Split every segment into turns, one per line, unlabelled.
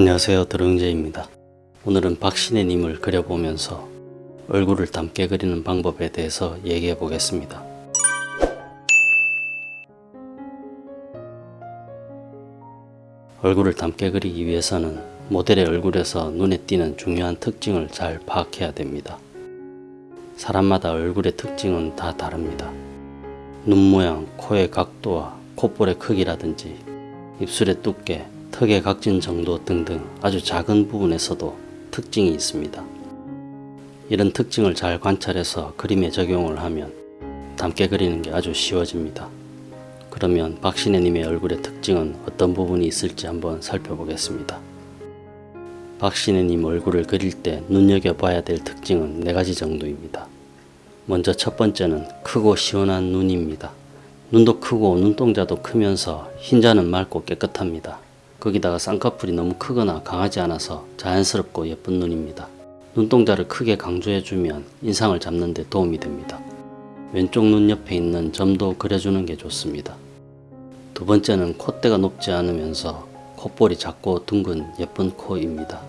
안녕하세요 드릉제입니다. 오늘은 박신혜님을 그려보면서 얼굴을 닮게 그리는 방법에 대해서 얘기해 보겠습니다. 얼굴을 닮게 그리기 위해서는 모델의 얼굴에서 눈에 띄는 중요한 특징을 잘 파악해야 됩니다. 사람마다 얼굴의 특징은 다 다릅니다. 눈 모양, 코의 각도와 콧볼의 크기라든지 입술의 두께, 턱의 각진 정도 등등 아주 작은 부분에서도 특징이 있습니다. 이런 특징을 잘 관찰해서 그림에 적용을 하면 닮게 그리는 게 아주 쉬워집니다. 그러면 박신혜님의 얼굴의 특징은 어떤 부분이 있을지 한번 살펴보겠습니다. 박신혜님 얼굴을 그릴 때 눈여겨봐야 될 특징은 4가지 정도입니다. 먼저 첫 번째는 크고 시원한 눈입니다. 눈도 크고 눈동자도 크면서 흰자는 맑고 깨끗합니다. 거기다가 쌍꺼풀이 너무 크거나 강하지 않아서 자연스럽고 예쁜 눈입니다. 눈동자를 크게 강조해주면 인상을 잡는 데 도움이 됩니다. 왼쪽 눈 옆에 있는 점도 그려주는 게 좋습니다. 두 번째는 콧대가 높지 않으면서 콧볼이 작고 둥근 예쁜 코입니다.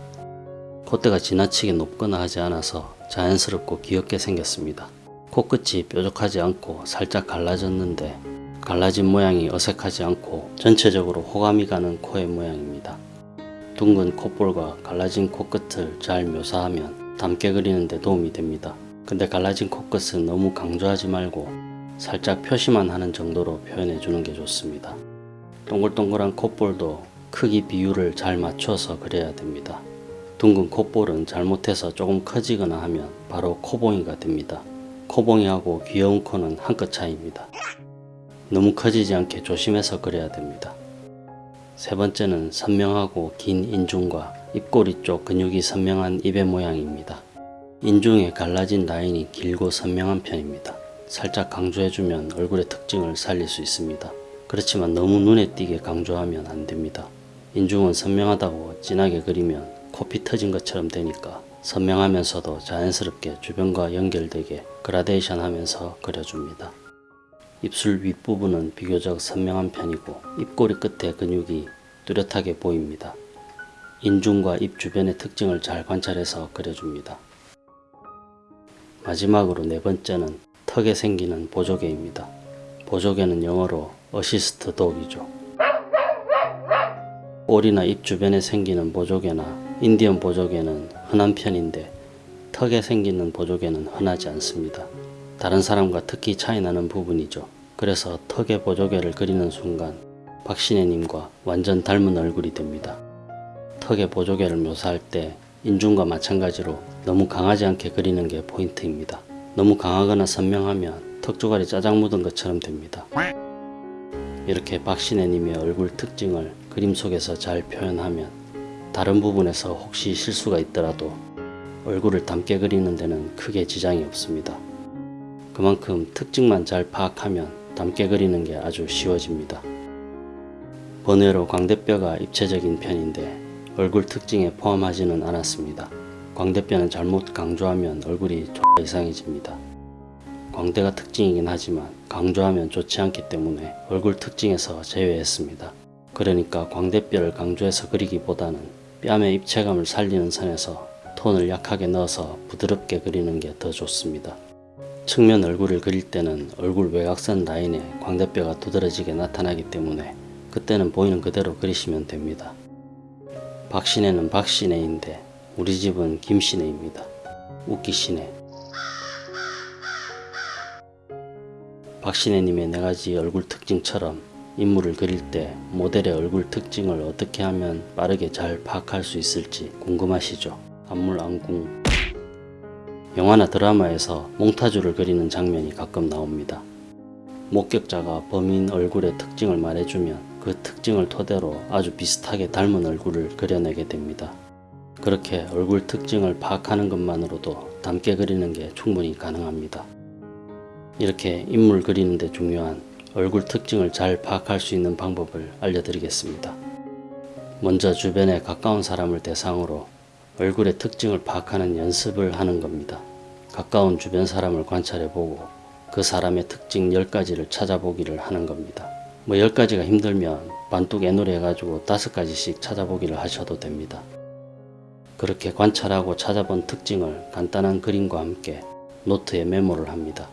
콧대가 지나치게 높거나 하지 않아서 자연스럽고 귀엽게 생겼습니다. 코끝이 뾰족하지 않고 살짝 갈라졌는데 갈라진 모양이 어색하지 않고 전체적으로 호감이 가는 코의 모양입니다. 둥근 콧볼과 갈라진 코끝을 잘 묘사하면 닮게 그리는 데 도움이 됩니다. 근데 갈라진 코끝은 너무 강조하지 말고 살짝 표시만 하는 정도로 표현해 주는 게 좋습니다. 동글동글한 콧볼도 크기 비율을 잘 맞춰서 그려야 됩니다. 둥근 콧볼은 잘못해서 조금 커지거나 하면 바로 코봉이가 됩니다. 코봉이하고 귀여운 코는 한 끗 차이입니다. 너무 커지지 않게 조심해서 그려야 됩니다. 세 번째는 선명하고 긴 인중과 입꼬리 쪽 근육이 선명한 입의 모양입니다. 인중에 갈라진 라인이 길고 선명한 편입니다. 살짝 강조해주면 얼굴의 특징을 살릴 수 있습니다. 그렇지만 너무 눈에 띄게 강조하면 안됩니다. 인중은 선명하다고 진하게 그리면 코피 터진 것처럼 되니까 선명하면서도 자연스럽게 주변과 연결되게 그라데이션 하면서 그려줍니다. 입술 윗부분은 비교적 선명한 편이고 입꼬리 끝에 근육이 뚜렷하게 보입니다. 인중과 입 주변의 특징을 잘 관찰해서 그려줍니다. 마지막으로 네 번째는 턱에 생기는 보조개입니다. 보조개는 영어로 assist dog이죠. 꼬리나 입 주변에 생기는 보조개나 인디언 보조개는 흔한 편인데 턱에 생기는 보조개는 흔하지 않습니다. 다른 사람과 특히 차이나는 부분이죠. 그래서 턱에 보조개를 그리는 순간 박신혜님과 완전 닮은 얼굴이 됩니다. 턱에 보조개를 묘사할 때 인중과 마찬가지로 너무 강하지 않게 그리는 게 포인트입니다. 너무 강하거나 선명하면 턱조각이 짜장 묻은 것처럼 됩니다. 이렇게 박신혜님의 얼굴 특징을 그림 속에서 잘 표현하면 다른 부분에서 혹시 실수가 있더라도 얼굴을 닮게 그리는 데는 크게 지장이 없습니다. 그만큼 특징만 잘 파악하면 닮게 그리는 게 아주 쉬워집니다. 번외로 광대뼈가 입체적인 편인데 얼굴 특징에 포함하지는 않았습니다. 광대뼈는 잘못 강조하면 얼굴이 X 이상해집니다. 광대가 특징이긴 하지만 강조하면 좋지 않기 때문에 얼굴 특징에서 제외했습니다. 그러니까 광대뼈를 강조해서 그리기보다는 뺨의 입체감을 살리는 선에서 톤을 약하게 넣어서 부드럽게 그리는 게 더 좋습니다. 측면 얼굴을 그릴 때는 얼굴 외곽선 라인에 광대뼈가 두드러지게 나타나기 때문에 그때는 보이는 그대로 그리시면 됩니다. 박신혜는 박신혜인데 우리 집은 김신혜입니다. 웃기신혜 박신혜님의 네가지 얼굴 특징처럼 인물을 그릴 때 모델의 얼굴 특징을 어떻게 하면 빠르게 잘 파악할 수 있을지 궁금하시죠? 안물 안궁 영화나 드라마에서 몽타주를 그리는 장면이 가끔 나옵니다. 목격자가 범인 얼굴의 특징을 말해주면 그 특징을 토대로 아주 비슷하게 닮은 얼굴을 그려내게 됩니다. 그렇게 얼굴 특징을 파악하는 것만으로도 닮게 그리는 게 충분히 가능합니다. 이렇게 인물 그리는 데 중요한 얼굴 특징을 잘 파악할 수 있는 방법을 알려드리겠습니다. 먼저 주변에 가까운 사람을 대상으로 얼굴의 특징을 파악하는 연습을 하는 겁니다. 가까운 주변 사람을 관찰해보고 그 사람의 특징 10가지를 찾아보기를 하는 겁니다. 뭐 10가지가 힘들면 반뚝 애놀이 해가지고 5가지씩 찾아보기를 하셔도 됩니다. 그렇게 관찰하고 찾아본 특징을 간단한 그림과 함께 노트에 메모를 합니다.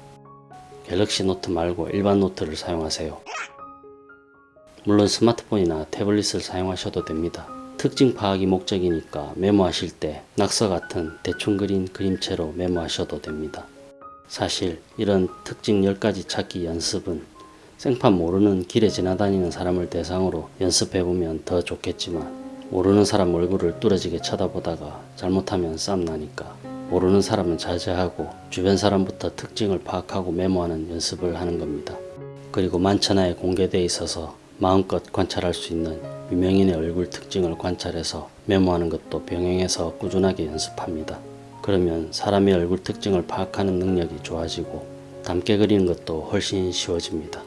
갤럭시 노트 말고 일반 노트를 사용하세요. 물론 스마트폰이나 태블릿을 사용하셔도 됩니다. 특징 파악이 목적이니까 메모하실 때 낙서 같은 대충 그린 그림체로 메모하셔도 됩니다. 사실 이런 특징 10가지 찾기 연습은 생판 모르는 길에 지나다니는 사람을 대상으로 연습해보면 더 좋겠지만 모르는 사람 얼굴을 뚫어지게 쳐다보다가 잘못하면 쌈 나니까 모르는 사람은 자제하고 주변 사람부터 특징을 파악하고 메모하는 연습을 하는 겁니다. 그리고 만천하에 공개되어 있어서 마음껏 관찰할 수 있는 유명인의 얼굴 특징을 관찰해서 메모하는 것도 병행해서 꾸준하게 연습합니다. 그러면 사람의 얼굴 특징을 파악하는 능력이 좋아지고 닮게 그리는 것도 훨씬 쉬워집니다.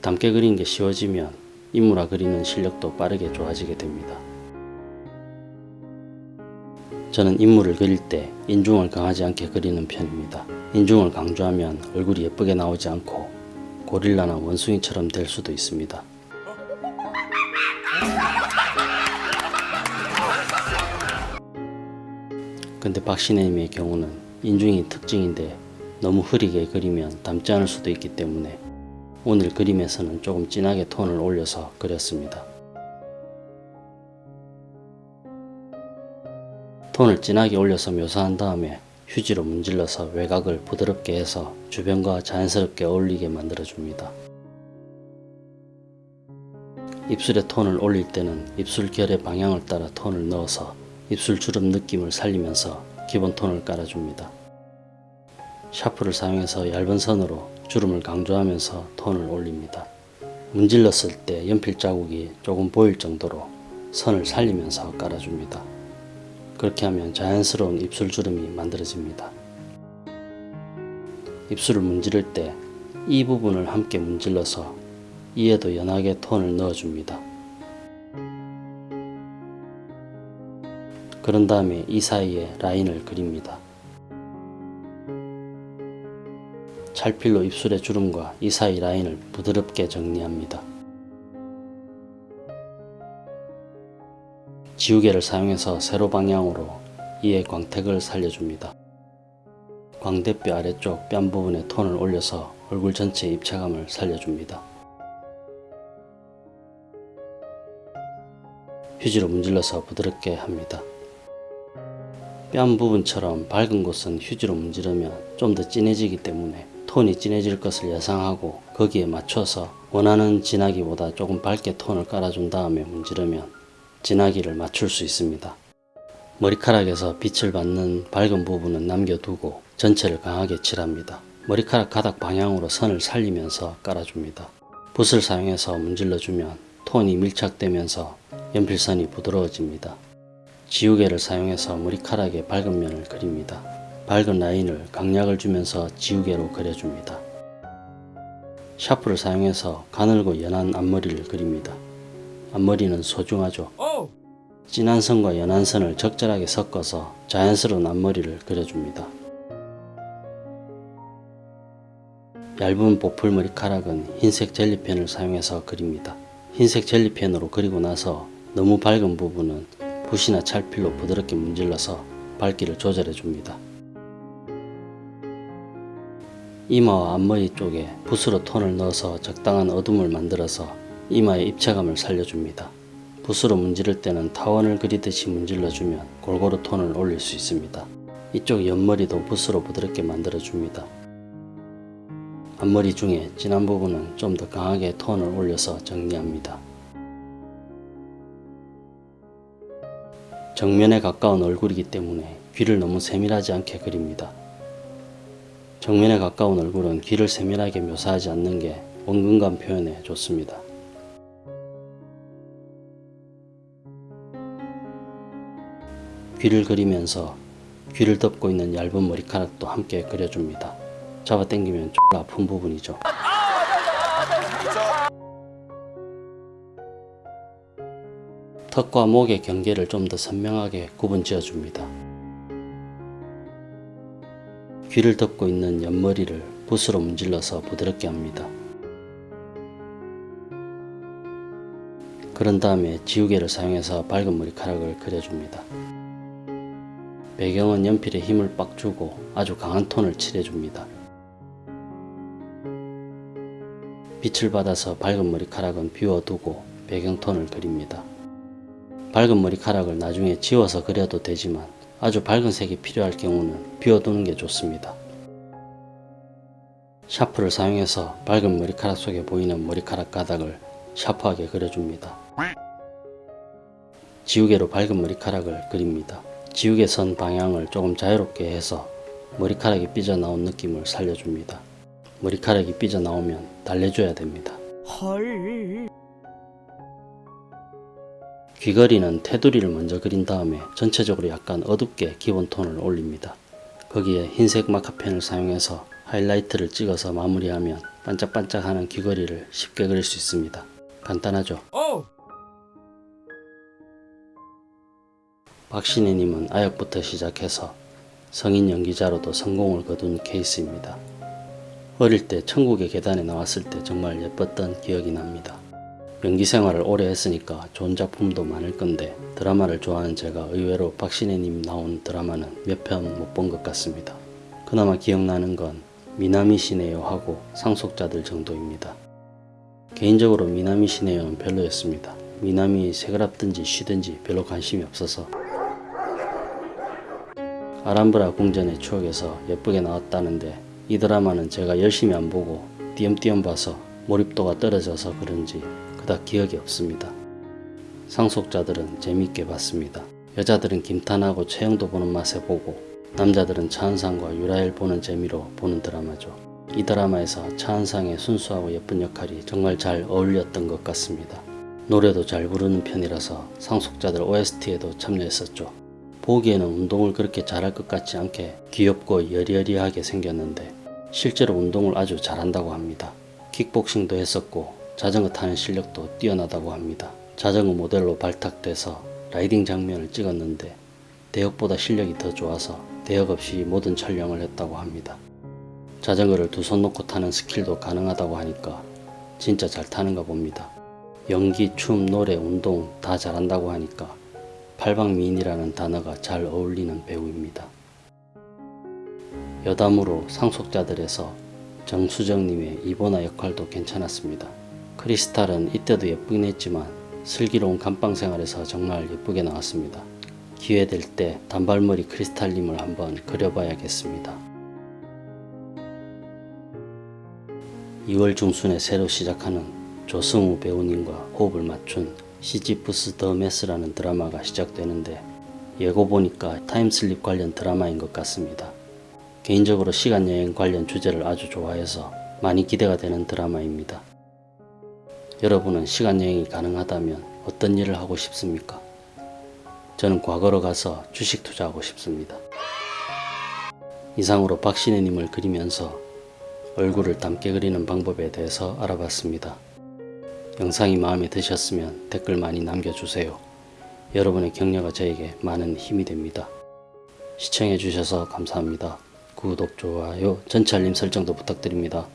닮게 그리는 게 쉬워지면 인물화 그리는 실력도 빠르게 좋아지게 됩니다. 저는 인물을 그릴 때 인중을 강하지 않게 그리는 편입니다. 인중을 강조하면 얼굴이 예쁘게 나오지 않고 고릴라나 원숭이처럼 될 수도 있습니다. 근데 박신혜님의 경우는 인중이 특징인데 너무 흐리게 그리면 닮지 않을 수도 있기 때문에 오늘 그림에서는 조금 진하게 톤을 올려서 그렸습니다. 톤을 진하게 올려서 묘사한 다음에 휴지로 문질러서 외곽을 부드럽게 해서 주변과 자연스럽게 어울리게 만들어줍니다. 입술의 톤을 올릴 때는 입술 결의 방향을 따라 톤을 넣어서 입술 주름 느낌을 살리면서 기본 톤을 깔아줍니다. 샤프를 사용해서 얇은 선으로 주름을 강조하면서 톤을 올립니다. 문질렀을 때 연필 자국이 조금 보일 정도로 선을 살리면서 깔아줍니다. 그렇게 하면 자연스러운 입술 주름이 만들어집니다. 입술을 문지를 때 이 부분을 함께 문질러서 이에도 연하게 톤을 넣어줍니다. 그런 다음에 이 사이에 라인을 그립니다. 찰필로 입술의 주름과 이 사이 라인을 부드럽게 정리합니다. 지우개를 사용해서 세로 방향으로 이의 광택을 살려줍니다. 광대뼈 아래쪽 뺨 부분에 톤을 올려서 얼굴 전체의 입체감을 살려줍니다. 휴지로 문질러서 부드럽게 합니다. 뺨 부분처럼 밝은 곳은 휴지로 문지르면 좀 더 진해지기 때문에 톤이 진해질 것을 예상하고 거기에 맞춰서 원하는 진하기보다 조금 밝게 톤을 깔아준 다음에 문지르면 진하기를 맞출 수 있습니다. 머리카락에서 빛을 받는 밝은 부분은 남겨두고 전체를 강하게 칠합니다. 머리카락 가닥 방향으로 선을 살리면서 깔아줍니다. 붓을 사용해서 문질러주면 톤이 밀착되면서 연필선이 부드러워집니다. 지우개를 사용해서 머리카락의 밝은 면을 그립니다. 밝은 라인을 강약을 주면서 지우개로 그려줍니다. 샤프를 사용해서 가늘고 연한 앞머리를 그립니다. 앞머리는 소중하죠. 진한 선과 연한 선을 적절하게 섞어서 자연스러운 앞머리를 그려줍니다. 얇은 보풀 머리카락은 흰색 젤리펜을 사용해서 그립니다. 흰색 젤리펜으로 그리고 나서 너무 밝은 부분은 붓이나 찰필로 부드럽게 문질러서 밝기를 조절해 줍니다. 이마와 앞머리 쪽에 붓으로 톤을 넣어서 적당한 어둠을 만들어서 이마의 입체감을 살려줍니다. 붓으로 문지를 때는 타원을 그리듯이 문질러주면 골고루 톤을 올릴 수 있습니다. 이쪽 옆머리도 붓으로 부드럽게 만들어줍니다. 앞머리 중에 진한 부분은 좀 더 강하게 톤을 올려서 정리합니다. 정면에 가까운 얼굴이기 때문에 귀를 너무 세밀하지 않게 그립니다. 정면에 가까운 얼굴은 귀를 세밀하게 묘사하지 않는 게 원근감 표현에 좋습니다. 귀를 그리면서 귀를 덮고 있는 얇은 머리카락도 함께 그려줍니다. 잡아당기면 좀 아픈 부분이죠. 턱과 목의 경계를 좀 더 선명하게 구분 지어 줍니다. 귀를 덮고 있는 옆머리를 붓으로 문질러서 부드럽게 합니다. 그런 다음에 지우개를 사용해서 밝은 머리카락을 그려줍니다. 배경은 연필에 힘을 빡 주고 아주 강한 톤을 칠해줍니다. 빛을 받아서 밝은 머리카락은 비워두고 배경톤을 그립니다. 밝은 머리카락을 나중에 지워서 그려도 되지만 아주 밝은 색이 필요할 경우는 비워두는 게 좋습니다. 샤프를 사용해서 밝은 머리카락 속에 보이는 머리카락 가닥을 샤프하게 그려줍니다. 지우개로 밝은 머리카락을 그립니다. 지우개 선 방향을 조금 자유롭게 해서 머리카락이 삐져나온 느낌을 살려줍니다. 머리카락이 삐져나오면 달래줘야 됩니다.
헐.
귀걸이는 테두리를 먼저 그린 다음에 전체적으로 약간 어둡게 기본 톤을 올립니다. 거기에 흰색 마카펜을 사용해서 하이라이트를 찍어서 마무리하면 반짝반짝하는 귀걸이를 쉽게 그릴 수 있습니다. 간단하죠?
오.
박신혜님은 아역부터 시작해서 성인 연기자로도 성공을 거둔 케이스입니다. 어릴 때 천국의 계단에 나왔을 때 정말 예뻤던 기억이 납니다. 연기 생활을 오래 했으니까 좋은 작품도 많을 건데 드라마를 좋아하는 제가 의외로 박신혜님 나온 드라마는 몇 편 못 본 것 같습니다. 그나마 기억나는 건 미남이시네요 하고 상속자들 정도입니다. 개인적으로 미남이시네요는 별로였습니다. 미남이 새그랍든지 쉬든지 별로 관심이 없어서 아람브라 궁전의 추억에서 예쁘게 나왔다는데 이 드라마는 제가 열심히 안 보고 띄엄띄엄 봐서 몰입도가 떨어져서 그런지 그닥 기억이 없습니다. 상속자들은 재밌게 봤습니다. 여자들은 김탄하고 최영도 보는 맛에 보고 남자들은 차은상과 유라엘 보는 재미로 보는 드라마죠. 이 드라마에서 차은상의 순수하고 예쁜 역할이 정말 잘 어울렸던 것 같습니다. 노래도 잘 부르는 편이라서 상속자들 OST에도 참여했었죠. 보기에는 운동을 그렇게 잘할 것 같지 않게 귀엽고 여리여리하게 생겼는데 실제로 운동을 아주 잘한다고 합니다. 킥복싱도 했었고 자전거 타는 실력도 뛰어나다고 합니다. 자전거 모델로 발탁돼서 riding 장면을 찍었는데 대역보다 실력이 더 좋아서 대역 없이 모든 촬영을 했다고 합니다. 자전거를 두 손 놓고 타는 skill도 가능하다고 하니까 진짜 잘 타는가 봅니다. 연기, 춤, 노래, 운동 다 잘한다고 하니까 팔방미인이라는 단어가 잘 어울리는 배우입니다. 여담으로 상속자들에서 정수정님의 이보나 역할도 괜찮았습니다. 크리스탈은 이때도 예쁘긴 했지만 슬기로운 감방 생활에서 정말 예쁘게 나왔습니다. 기회 될 때 단발머리 크리스탈님을 한번 그려봐야겠습니다. 2월 중순에 새로 시작하는 조승우 배우님과 호흡을 맞춘 시지프스 the myth라는 드라마가 시작되는데 예고 보니까 time slip 관련 드라마인 것 같습니다. 개인적으로 시간여행 관련 주제를 아주 좋아해서 많이 기대가 되는 드라마입니다. 여러분은 시간여행이 가능하다면 어떤 일을 하고 싶습니까? 저는 과거로 가서 주식 투자하고 싶습니다. 이상으로 박신혜님을 그리면서 얼굴을 닮게 그리는 방법에 대해서 알아봤습니다. 영상이 마음에 드셨으면 댓글 많이 남겨주세요. 여러분의 격려가 저에게 많은 힘이 됩니다. 시청해주셔서 감사합니다. 구독, 좋아요, 전체 알림 설정도 부탁드립니다.